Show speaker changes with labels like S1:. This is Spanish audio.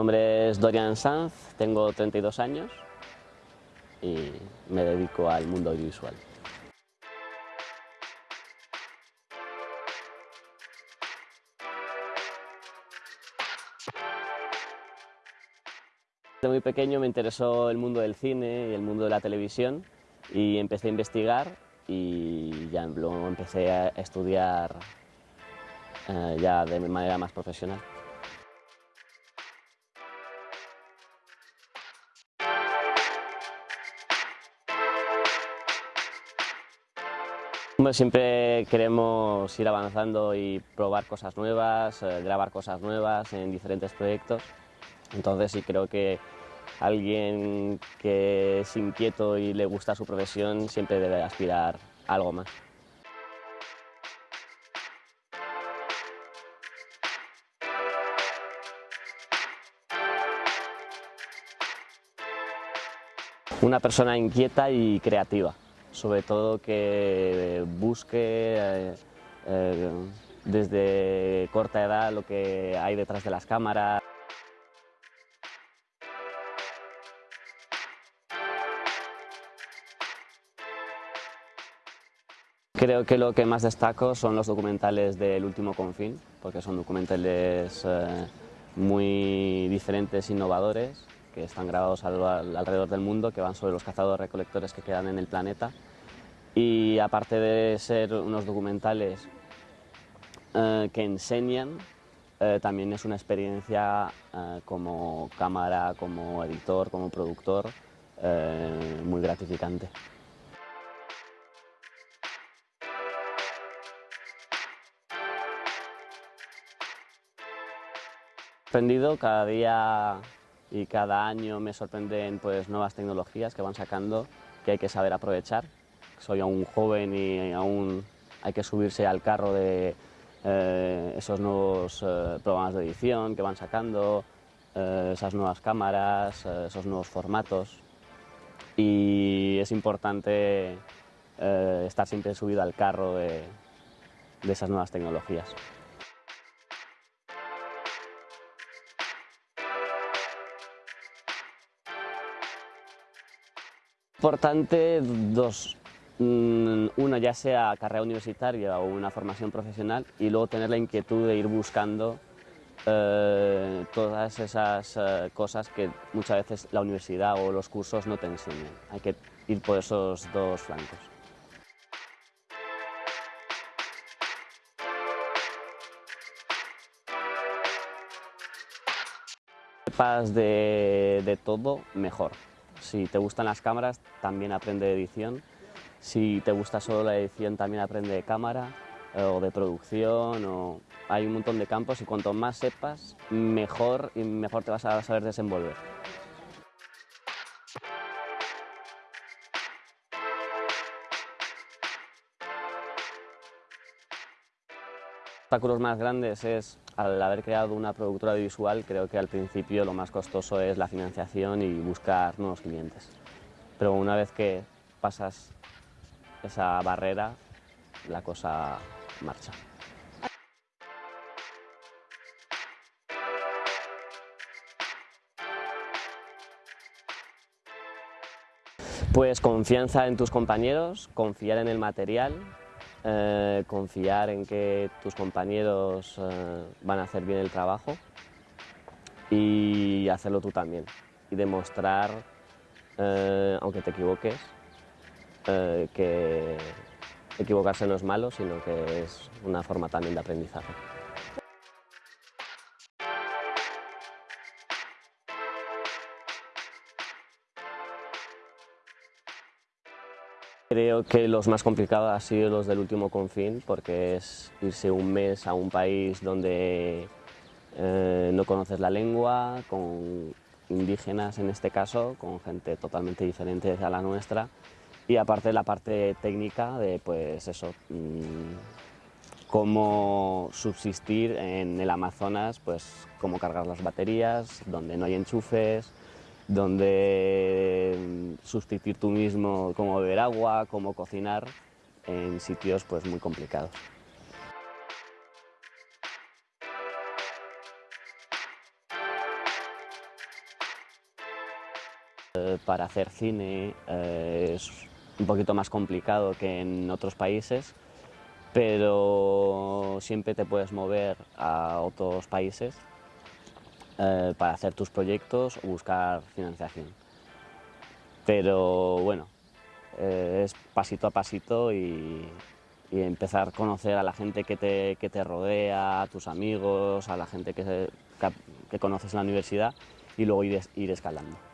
S1: Mi nombre es Dorian Sanz, tengo 32 años y me dedico al mundo audiovisual. Desde muy pequeño me interesó el mundo del cine y el mundo de la televisión y empecé a investigar y ya luego empecé a estudiar eh, ya de manera más profesional. Siempre queremos ir avanzando y probar cosas nuevas, eh, grabar cosas nuevas en diferentes proyectos. Entonces sí creo que alguien que es inquieto y le gusta su profesión siempre debe aspirar a algo más. Una persona inquieta y creativa, sobre todo que busque eh, eh, desde corta edad lo que hay detrás de las cámaras. Creo que lo que más destaco son los documentales del último confín, porque son documentales eh, muy diferentes, innovadores, que están grabados alrededor del mundo, que van sobre los cazadores-recolectores que quedan en el planeta. Y aparte de ser unos documentales eh, que enseñan, eh, también es una experiencia como cámara, como editor, como productor, muy gratificante. Aprendido cada día y cada año me sorprenden pues, nuevas tecnologías que van sacando que hay que saber aprovechar. Soy aún joven y aún hay que subirse al carro de eh, esos nuevos eh, programas de edición que van sacando, eh, esas nuevas cámaras, esos nuevos formatos. Y es importante estar siempre subido al carro de esas nuevas tecnologías. Importante dos, mm, uno ya sea carrera universitaria o una formación profesional y luego tener la inquietud de ir buscando eh, todas esas eh, cosas que muchas veces la universidad o los cursos no te enseñan. Hay que ir por esos dos flancos. Si de, de todo, mejor. Si te gustan las cámaras, también aprende edición. Si te gusta solo la edición, también aprende de cámara eh, o de producción. Hay un montón de campos y cuanto más sepas, mejor y mejor te vas a saber desenvolver. obstáculos más grandes es, al haber creado una productora visual, creo que al principio lo más costoso es la financiación y buscar nuevos clientes. Pero una vez que pasas esa barrera, la cosa marcha. Pues confianza en tus compañeros, confiar en el material, eh, confiar en que tus compañeros eh, van a hacer bien el trabajo y hacerlo tú también y demostrar, eh, aunque te equivoques, que equivocarse no es malo, sino que es una forma también de aprendizaje. Creo que los más complicados han sido los del último confín, porque es irse un mes a un país donde eh, no conoces la lengua, con indígenas en este caso, con gente totalmente diferente a la nuestra, y aparte la parte técnica de pues eso, mm, cómo subsistir en el Amazonas, pues cómo cargar las baterías, donde no hay enchufes, donde mm, sustituir tú mismo cómo beber agua, cómo cocinar en sitios pues muy complicados. eh, para hacer cine eh, es un poquito más complicado que en otros países, pero siempre te puedes mover a otros países eh, para hacer tus proyectos o buscar financiación. Pero bueno, eh, es pasito a pasito y, empezar a conocer a la gente que te, que te rodea, a tus amigos, a la gente que, que, que conoces en la universidad y luego ir, ir escalando.